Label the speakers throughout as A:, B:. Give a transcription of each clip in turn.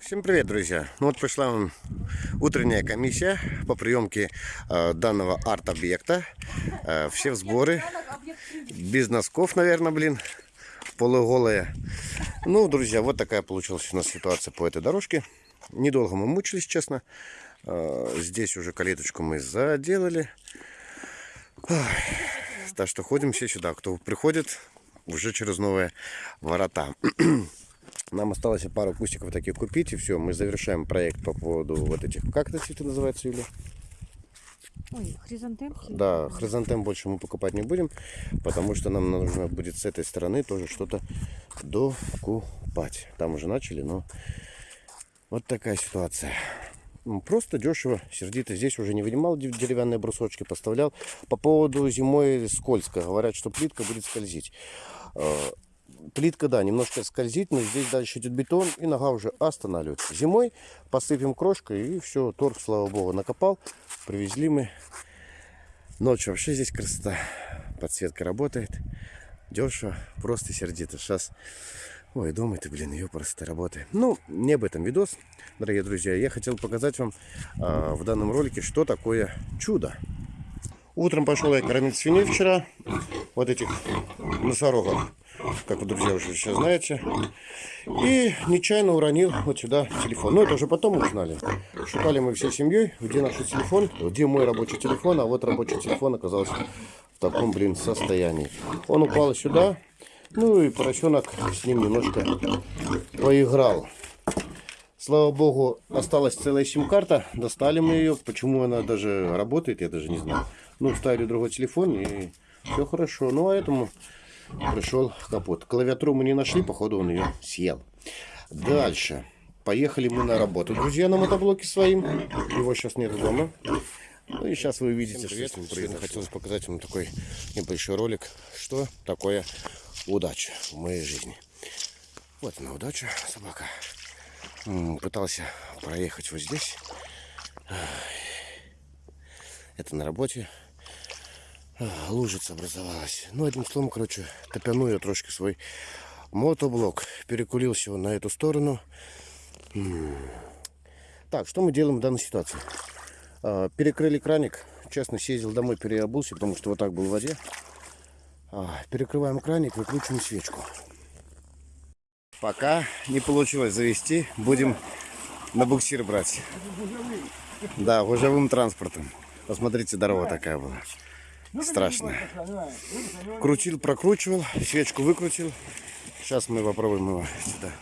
A: Всем привет, друзья! Ну вот пришла вам утренняя комиссия по приемке э, данного арт-объекта. Э, все в сборы. Без носков, наверное, блин. Полуголые. Ну, друзья, вот такая получилась у нас ситуация по этой дорожке. Недолго мы мучились, честно. Э, здесь уже калиточку мы заделали. Так что ходим все сюда. Кто приходит, уже через новые ворота. Нам осталось пару кустиков таких купить, и все, мы завершаем проект по поводу вот этих... Как это цветы называются, Юля?
B: Ой, хризантем?
A: Да, хризантем больше мы покупать не будем, потому что нам нужно будет с этой стороны тоже что-то докупать. Там уже начали, но вот такая ситуация. Просто дешево, сердито. Здесь уже не вынимал дерев- деревянные брусочки, поставлял. По поводу зимой скользко. Говорят, что плитка будет скользить. Э, Плитка, да, немножко скользит, но здесь дальше идет бетон, и нога уже останавливается. Зимой посыпем крошкой, и все, торг, слава богу, накопал. Привезли мы. Ночью вообще здесь красота. Подсветка работает. Дешево, просто сердито. Сейчас Ой, думай ты, блин, ее просто работает. Ну, не об этом видос, дорогие друзья. Я хотел показать вам а, в данном ролике, что такое чудо. Утром пошел я кормить свиней вчера. Вот этих носорогов, как вы, друзья, уже сейчас знаете. И нечаянно уронил вот сюда телефон. Ну, это уже потом узнали. Шукали мы всей семьей, где наш телефон, где мой рабочий телефон. А вот рабочий телефон оказался в таком, блин, состоянии. Он упал сюда. Ну и поросенок с ним немножко поиграл. Слава богу, осталась целая сим-карта. Достали мы ее. Почему она даже работает, я даже не знаю. Ну, вставили другой телефон и все хорошо. Ну, а этому пришел капот. Клавиатуру мы не нашли, походу он ее съел. Дальше. Поехали мы на работу, друзья, на мотоблоке своим. Его сейчас нет дома. Ну и сейчас вы увидите, что с ним произошло. Хотелось показать вам такой небольшой ролик, что такое удача в моей жизни. Вот она удача, собака. Пытался проехать вот здесь. Это на работе. А, Лужица образовалась. Ну, одним словом, короче, топяну я трошки свой мотоблок. Перекулился он на эту сторону. Так, что мы делаем в данной ситуации? А, Перекрыли краник. Честно, съездил домой, переобулся, потому что вот так был в воде. А, Перекрываем краник, выкручиваем свечку. Пока не получилось завести, будем на буксир брать. Да, гужевым транспортом. Посмотрите, дорога такая была. Страшная. Крутил, прокручивал, свечку выкрутил. Сейчас мы попробуем его сюда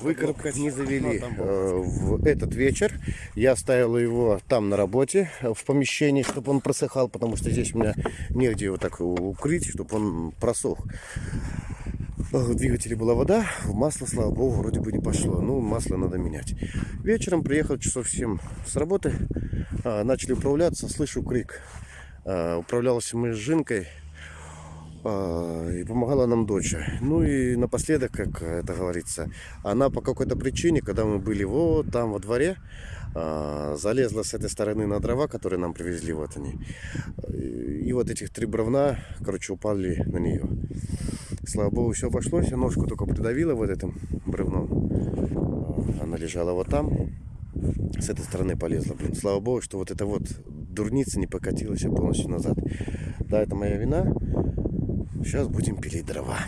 A: выкарабкать. Не завели э, в этот вечер. Я оставил его там на работе, э, в помещении, чтобы он просыхал, потому что здесь у меня негде его так укрыть, чтобы он просох. В двигателе была вода, в масло, слава богу, вроде бы не пошло. Ну, масло надо менять. Вечером приехал часов 7 с работы, а, начали управляться, слышу крик. А, Управлялся мы с Жинкой, а, и помогала нам дочь. Ну и напоследок, как это говорится, она по какой-то причине, когда мы были вот там во дворе, а, залезла с этой стороны на дрова, которые нам привезли, вот они. И вот этих три бревна, короче, упали на нее. Слава богу, все обошлось. Я ножку только придавила вот этим бревном. Она лежала вот там. С этой стороны полезла. Блин, слава богу, что вот эта вот дурница не покатилась полностью назад. Да, это моя вина. Сейчас будем пилить дрова.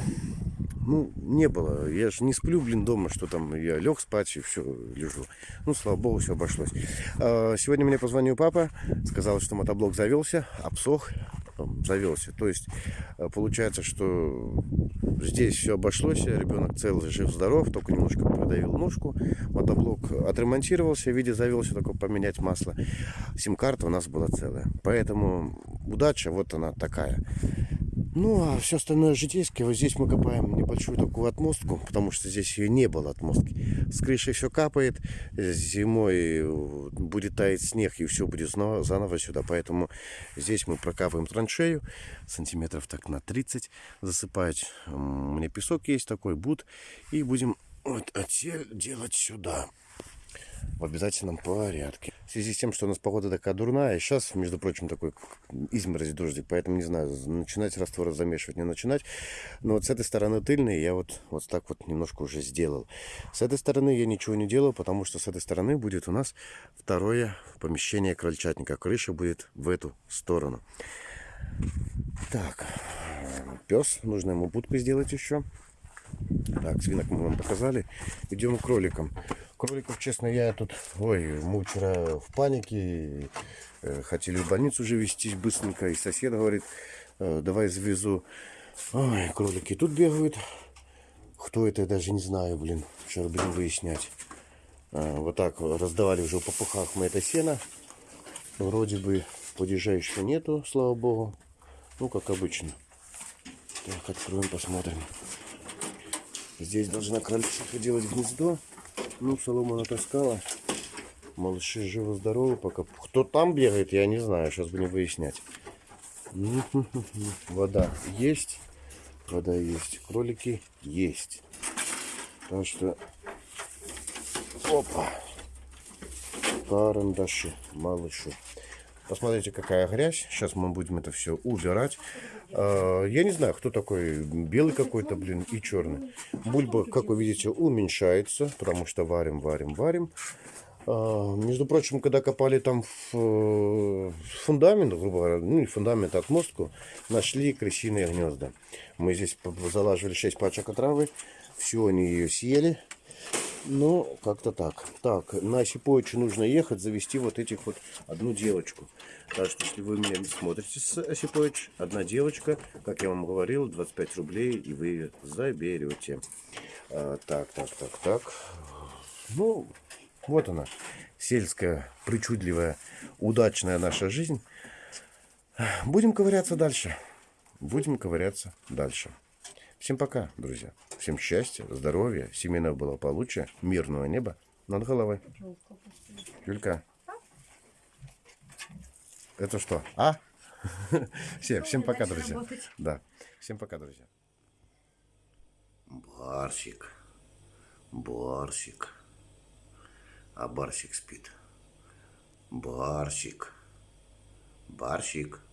A: Ну, не было. Я же не сплю, блин, дома, что там я лег спать и все, лежу. Ну, слава богу, все обошлось. А, Сегодня мне позвонил папа, сказал, что мотоблок завелся, обсох, завелся. То есть, а, получается, что здесь все обошлось, ребенок целый, жив-здоров, только немножко продавил ножку. Мотоблок отремонтировался, в виде завелся, только поменять масло. Сим-карта у нас была целая. Поэтому удача вот она такая. Ну, а все остальное житейское. Вот здесь мы копаем небольшую такую отмостку, потому что здесь ее не было отмостки. С крыши все капает. Зимой э, будет таять снег, и все будет заново, сюда. Поэтому здесь мы прокапываем траншею сантиметров так на 30. Засыпать. У меня песок есть такой, буд. И будем вот отсель делать сюда. В обязательном порядке. В связи с тем, что у нас погода такая дурная, сейчас, между прочим, такой изморозь дождик, поэтому не знаю, начинать раствор замешивать, не начинать. Но вот с этой стороны тыльной я вот, вот так вот немножко уже сделал. С этой стороны я ничего не делал, потому что с этой стороны будет у нас второе помещение крольчатника. Крыша будет в эту сторону. Так, пес, нужно ему будку сделать еще. Так, свинок мы вам показали. Идем к кроликам. Кроликов, честно, я тут... Ой, мы вчера в панике. э, Хотели в больницу уже везти быстренько. И сосед говорит, э, давай завезу. Ой, кролики тут бегают. Кто это, я даже не знаю, блин. Сейчас будем выяснять. А, Вот так раздавали уже в попухах мы это сено. Вроде бы падежа еще нету, слава богу. Ну, как обычно. Так, откроем, посмотрим. Здесь должна крольчиха делать гнездо. Ну, солома натаскала. Малыши живы-здоровы пока. Кто там бегает, я не знаю. Сейчас будем выяснять. Вода есть. Вода есть. Кролики есть. Так что... Опа. Карандаши, малыши. Посмотрите, какая грязь. Сейчас мы будем это все убирать. А, Я не знаю, кто такой белый какой-то, блин, и черный. Бульба, как вы видите, уменьшается, потому что варим, варим, варим. А, Между прочим, когда копали там э, фундамент, грубо говоря, ну не фундамент, а отмостку, нашли крысиные гнезда. Мы здесь залаживали 6 пачек отравы, все они ее съели. Ну, как-то так. Так, на Осиповича нужно ехать, завести вот этих вот одну девочку. Так что, если вы меня не смотрите с Осипович, одна девочка, как я вам говорил, 25 рублей, и вы ее заберете. А, так, так, так, так. Ну, вот она, сельская, причудливая, удачная наша жизнь. Будем ковыряться дальше. Будем ковыряться дальше. Всем пока, друзья. Всем счастья, здоровья, семейного благополучия, мирного неба над головой. Юлька. Это что? А? Все, всем пока, друзья. Да. Всем пока, друзья. Барсик. Барсик. А Барсик спит. Барсик. Барсик.